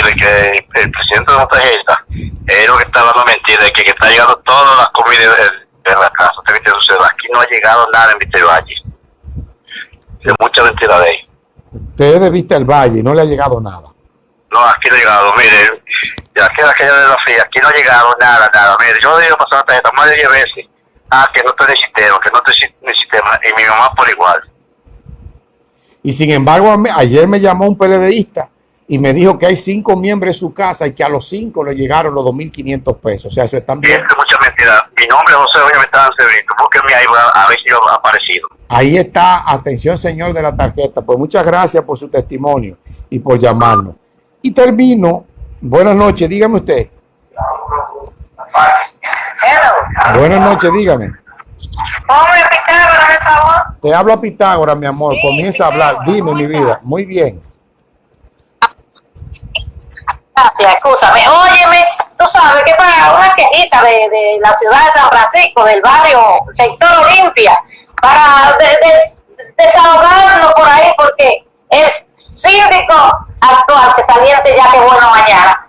decirle que el presidente de la tarjeta es lo que está dando mentira, que, que está llegando todas las comidas de, la casa. Usted que sucede. Aquí no ha llegado nada en Vista Valle. Es mucha mentira de ahí. Usted es de Vista el Valle, no le ha llegado nada. No, aquí no ha llegado, mire, ya queda aquella de la FIA, aquí no ha llegado nada, nada. Mire, yo he ido pasar la tarjeta más de 10 veces. Ah, que no estoy en el sistema, que no estoy en el sistema, y mi mamá por igual. Y sin embargo, ayer me llamó un PLDista y me dijo que hay cinco miembros de su casa y que a los cinco le llegaron los 2.500 pesos. O sea, eso es también. Es mucha mentira. Mi nombre es José Metán Severito. Búsquenme ahí a ver si yo he aparecido. Ahí está. Atención, señor de la tarjeta. Pues muchas gracias por su testimonio y por llamarnos. Y termino. Buenas noches, dígame usted. Buenas noches, dígame. Te hablo a Pitágoras, mi amor. Comienza a hablar. Dime, mi vida. Muy bien. Gracias, escúchame. Óyeme, tú sabes que para una quejita de, de, la ciudad de San Francisco, del barrio Sector Olimpia, para desahogarnos por ahí, porque es síndico actual que saliente ya que bueno mañana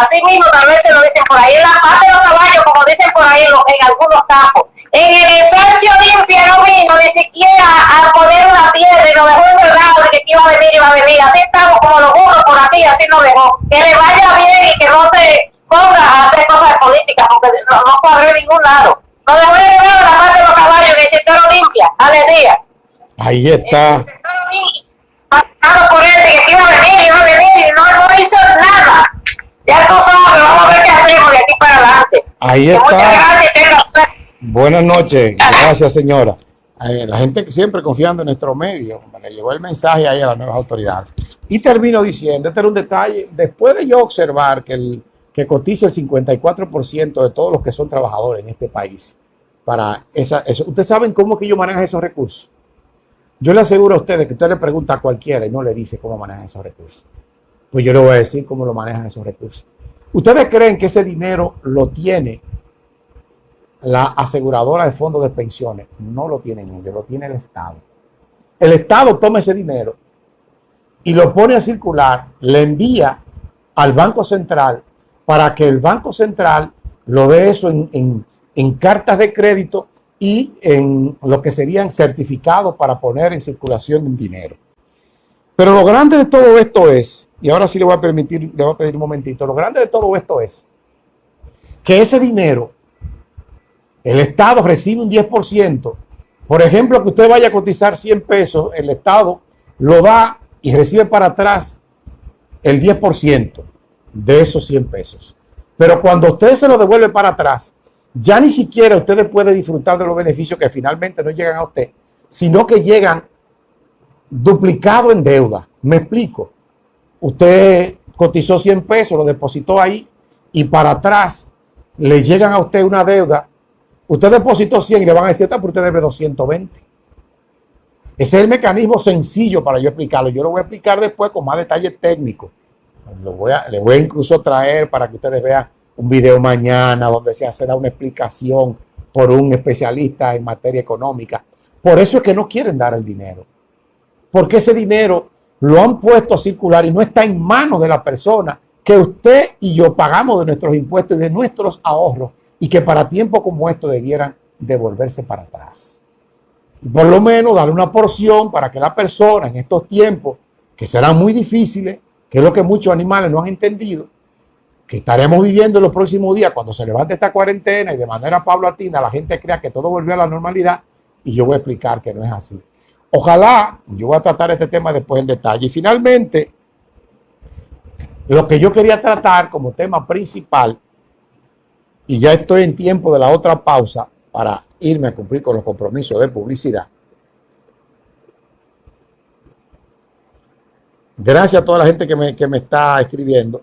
así mismo tal vez se lo dicen por ahí, en la parte de los caballos, como dicen por ahí en, en algunos campos. En el ejercicio limpia no vino ni siquiera a poner una piedra y lo dejó enredado de que iba a venir, iba a venir. Así estamos como los burros por aquí, así nos dejó. Que le vaya bien y que no se ponga a hacer cosas políticas, porque no, no en ningún lado. Lo dejó enredado en la parte de los caballos en el sector limpia. Alegría. Ahí está por él de que iba a venir, iba a venir y no, no hizo nada. Ya tú sabes, vamos a ver qué hacemos de aquí para adelante. Ahí está. Buenas noches, gracias señora. La gente siempre confiando en nuestro medio, le llegó el mensaje ahí a las nuevas autoridades. Y termino diciendo, este era un detalle, después de yo observar que, el, que cotiza el 54% de todos los que son trabajadores en este país, para esa, eso, ¿ustedes saben cómo que yo manejo esos recursos? Yo le aseguro a ustedes que usted le pregunta a cualquiera y no le dice cómo manejan esos recursos. Pues yo le voy a decir cómo lo manejan esos recursos. ¿Ustedes creen que ese dinero lo tiene la aseguradora de fondos de pensiones? No lo tienen ellos, lo tiene el Estado. El Estado toma ese dinero y lo pone a circular, le envía al Banco Central para que el Banco Central lo dé eso en, en cartas de crédito y en lo que serían certificados para poner en circulación dinero. Pero lo grande de todo esto es, y ahora sí le voy a permitir, le voy a pedir un momentito, lo grande de todo esto es que ese dinero, el Estado recibe un 10%. Por ejemplo, que usted vaya a cotizar 100 pesos, el Estado lo da y recibe para atrás el 10% de esos 100 pesos. Pero cuando usted se lo devuelve para atrás, ya ni siquiera ustedes pueden disfrutar de los beneficios que finalmente no llegan a usted, sino que llegan duplicado en deuda. Me explico. Usted cotizó 100 pesos, lo depositó ahí y para atrás le llegan a usted una deuda. Usted depositó 100 y le van a decir, pero usted debe 220. Ese es el mecanismo sencillo para yo explicarlo. Yo lo voy a explicar después con más detalle técnico. Lo voy a, le voy a incluso traer para que ustedes vean un video mañana donde se hace una explicación por un especialista en materia económica. Por eso es que no quieren dar el dinero. Porque ese dinero lo han puesto a circular y no está en manos de la persona que usted y yo pagamos de nuestros impuestos y de nuestros ahorros y que para tiempos como esto debieran devolverse para atrás. Por lo menos darle una porción para que la persona en estos tiempos, que serán muy difíciles, que es lo que muchos animales no han entendido, que estaremos viviendo en los próximos días cuando se levante esta cuarentena y de manera paulatina la gente crea que todo volvió a la normalidad y yo voy a explicar que no es así. Ojalá, yo voy a tratar este tema después en detalle. Y finalmente, lo que yo quería tratar como tema principal, y ya estoy en tiempo de la otra pausa para irme a cumplir con los compromisos de publicidad. Gracias a toda la gente que me, que me está escribiendo.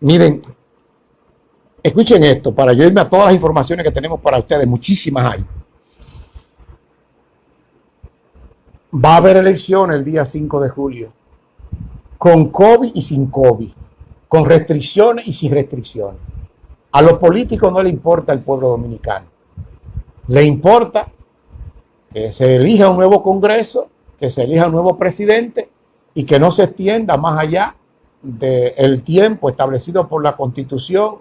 Miren, escuchen esto para yo irme a todas las informaciones que tenemos para ustedes, muchísimas hay. Va a haber elecciones el día 5 de julio, con COVID y sin COVID, con restricciones y sin restricciones. A los políticos no le importa el pueblo dominicano, le importa que se elija un nuevo Congreso, que se elija un nuevo presidente y que no se extienda más allá del tiempo establecido por la Constitución,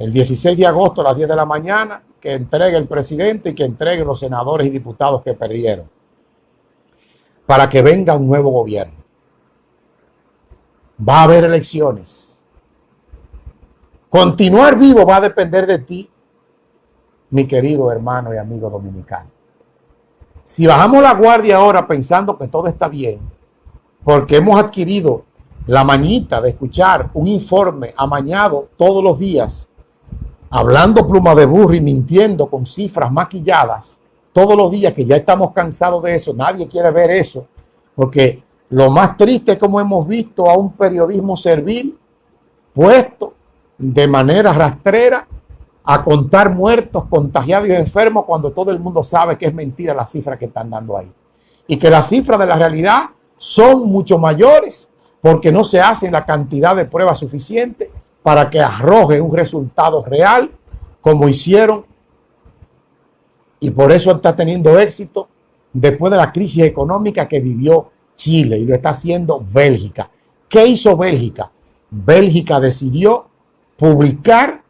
el 16 de agosto a las 10 de la mañana, que entregue el presidente y que entregue los senadores y diputados que perdieron, para que venga un nuevo gobierno. Va a haber elecciones. Continuar vivo va a depender de ti, mi querido hermano y amigo dominicano. Si bajamos la guardia ahora pensando que todo está bien, porque hemos adquirido la mañita de escuchar un informe amañado todos los días, hablando pluma de burro y mintiendo con cifras maquilladas, todos los días que ya estamos cansados de eso, nadie quiere ver eso, porque lo más triste es como hemos visto a un periodismo servil puesto de manera rastrera a contar muertos, contagiados y enfermos cuando todo el mundo sabe que es mentira la cifra que están dando ahí. Y que las cifras de la realidad son mucho mayores porque no se hace la cantidad de pruebas suficiente para que arroje un resultado real como hicieron y por eso está teniendo éxito después de la crisis económica que vivió Chile y lo está haciendo Bélgica. ¿Qué hizo Bélgica? Bélgica decidió publicar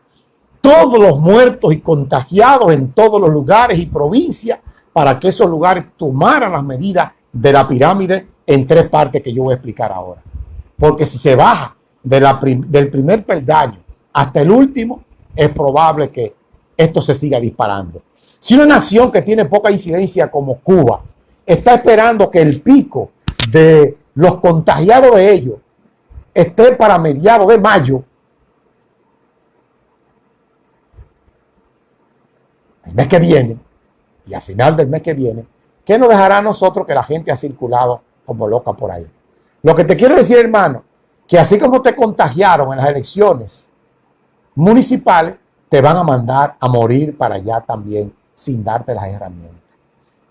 todos los muertos y contagiados en todos los lugares y provincias para que esos lugares tomaran las medidas de la pirámide en tres partes que yo voy a explicar ahora. Porque si se baja del primer peldaño hasta el último, es probable que esto se siga disparando. Si una nación que tiene poca incidencia como Cuba está esperando que el pico de los contagiados de ellos esté para mediados de mayo, el mes que viene, y a final del mes que viene, ¿qué nos dejará a nosotros que la gente ha circulado como loca por ahí? Lo que te quiero decir, hermano, que así como te contagiaron en las elecciones municipales, te van a mandar a morir para allá también sin darte las herramientas.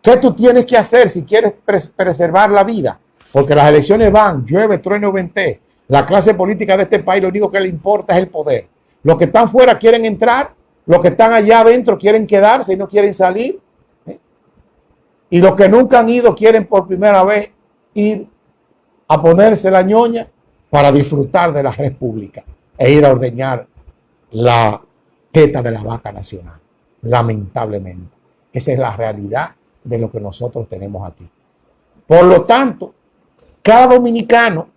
¿Qué tú tienes que hacer si quieres preservar la vida? Porque las elecciones van, llueve, trueno, vente. La clase política de este país lo único que le importa es el poder. Los que están fuera quieren entrar los que están allá adentro quieren quedarse y no quieren salir. ¿eh? Y los que nunca han ido quieren por primera vez ir a ponerse la ñoña para disfrutar de la república e ir a ordeñar la teta de la vaca nacional. Lamentablemente. Esa es la realidad de lo que nosotros tenemos aquí. Por lo tanto, cada dominicano,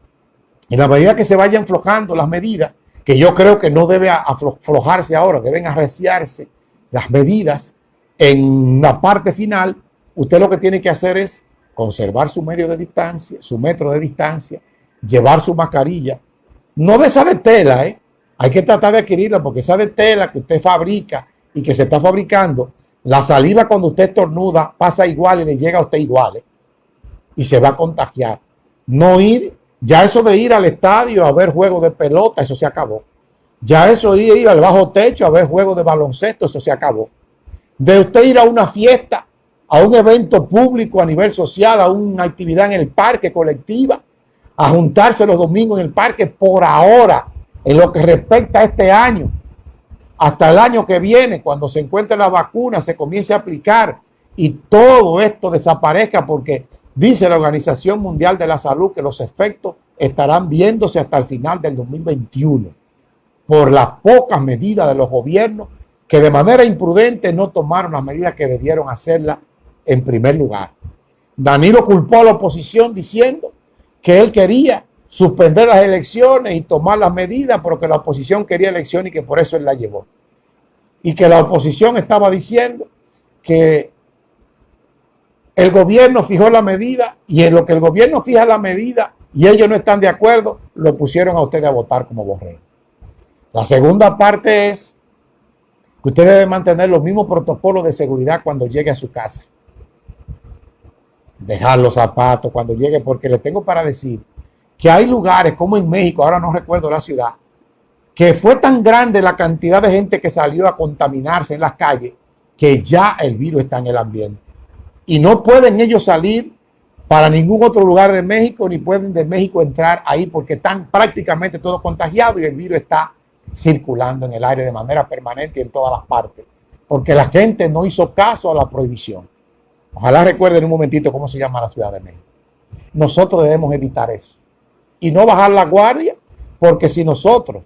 en la medida que se vayan flojando las medidas, que yo creo que no debe aflojarse ahora, deben arreciarse las medidas en la parte final. Usted lo que tiene que hacer es conservar su medio de distancia, su metro de distancia, llevar su mascarilla, no de esa de tela, ¿eh? hay que tratar de adquirirla porque esa de tela que usted fabrica y que se está fabricando, la saliva cuando usted estornuda pasa igual y le llega a usted igual ¿eh? y se va a contagiar. No ir ya eso de ir al estadio a ver juegos de pelota, eso se acabó. Ya eso de ir al bajo techo a ver juegos de baloncesto, eso se acabó. De usted ir a una fiesta, a un evento público a nivel social, a una actividad en el parque colectiva, a juntarse los domingos en el parque por ahora, en lo que respecta a este año, hasta el año que viene, cuando se encuentre la vacuna, se comience a aplicar y todo esto desaparezca porque Dice la Organización Mundial de la Salud que los efectos estarán viéndose hasta el final del 2021 por las pocas medidas de los gobiernos que de manera imprudente no tomaron las medidas que debieron hacerlas en primer lugar. Danilo culpó a la oposición diciendo que él quería suspender las elecciones y tomar las medidas, pero que la oposición quería elecciones y que por eso él la llevó. Y que la oposición estaba diciendo que el gobierno fijó la medida y en lo que el gobierno fija la medida y ellos no están de acuerdo, lo pusieron a ustedes a votar como borrego. La segunda parte es que usted debe mantener los mismos protocolos de seguridad cuando llegue a su casa. Dejar los zapatos cuando llegue, porque le tengo para decir que hay lugares como en México, ahora no recuerdo la ciudad, que fue tan grande la cantidad de gente que salió a contaminarse en las calles que ya el virus está en el ambiente y no pueden ellos salir para ningún otro lugar de México, ni pueden de México entrar ahí porque están prácticamente todos contagiados y el virus está circulando en el aire de manera permanente en todas las partes, porque la gente no hizo caso a la prohibición. Ojalá recuerden un momentito cómo se llama la Ciudad de México. Nosotros debemos evitar eso. Y no bajar la guardia, porque si nosotros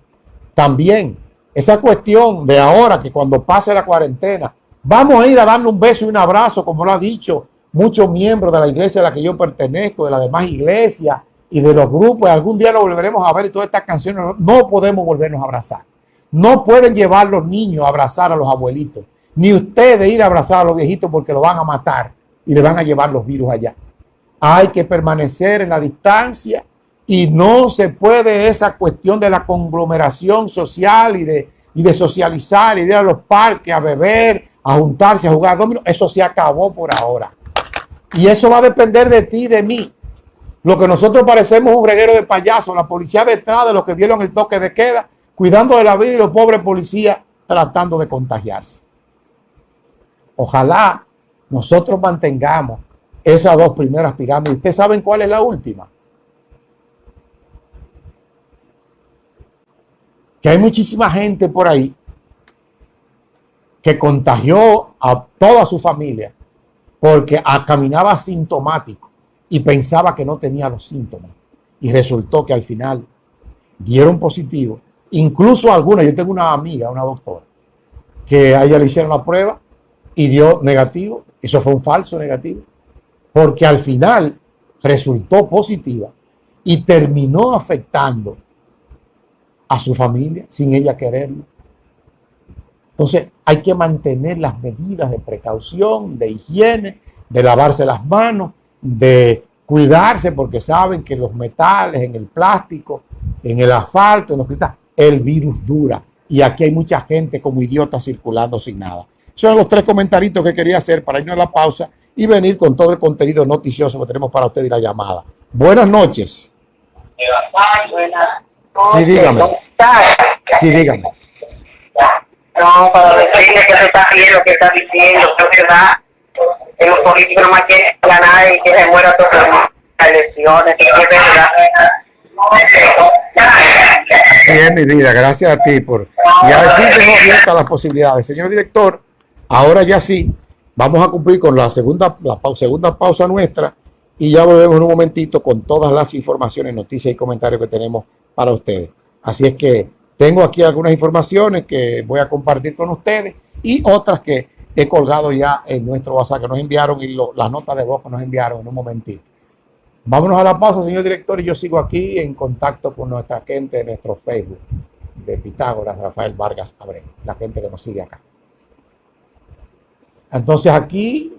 también, esa cuestión de ahora que cuando pase la cuarentena, vamos a ir a darle un beso y un abrazo, como lo ha dicho muchos miembros de la iglesia a la que yo pertenezco, de las demás iglesias y de los grupos, algún día lo volveremos a ver y todas estas canciones, no podemos volvernos a abrazar. No pueden llevar los niños a abrazar a los abuelitos, ni ustedes ir a abrazar a los viejitos porque lo van a matar y le van a llevar los virus allá. Hay que permanecer en la distancia y no se puede esa cuestión de la conglomeración social y de, y de socializar y de ir a los parques a beber, a juntarse, a jugar domino. Eso se acabó por ahora. Y eso va a depender de ti, de mí. Lo que nosotros parecemos un reguero de payasos, la policía detrás de los que vieron el toque de queda, cuidando de la vida y los pobres policías tratando de contagiarse. Ojalá nosotros mantengamos esas dos primeras pirámides. ¿Ustedes saben cuál es la última? Que hay muchísima gente por ahí que contagió a toda su familia porque caminaba asintomático y pensaba que no tenía los síntomas. Y resultó que al final dieron positivo. Incluso algunas, yo tengo una amiga, una doctora, que a ella le hicieron la prueba y dio negativo. Eso fue un falso negativo. Porque al final resultó positiva y terminó afectando a su familia sin ella quererlo. Entonces hay que mantener las medidas de precaución, de higiene, de lavarse las manos, de cuidarse porque saben que los metales, en el plástico, en el asfalto, en los cristales, el virus dura. Y aquí hay mucha gente como idiota circulando sin nada. Son los tres comentarios que quería hacer para irnos a la pausa y venir con todo el contenido noticioso que tenemos para usted y la llamada. Buenas noches. Sí, dígame. Sí, dígame. No, para decirle que se está lo que está diciendo, que verdad. Que los políticos no más quieren ganar y que se muera todas las elecciones, que es verdad. Bien, mi vida, gracias a ti por... Y así tengo abiertas las posibilidades. Señor director, ahora ya sí, vamos a cumplir con la segunda, segunda pausa nuestra y ya volvemos en un momentito con todas las informaciones, noticias y comentarios que tenemos para ustedes. Así es que tengo aquí algunas informaciones que voy a compartir con ustedes y otras que he colgado ya en nuestro WhatsApp que nos enviaron y las notas de voz que nos enviaron en un momentito. Vámonos a la pausa, señor director, y yo sigo aquí en contacto con nuestra gente de nuestro Facebook de Pitágoras, Rafael Vargas Abreu, la gente que nos sigue acá. Entonces aquí...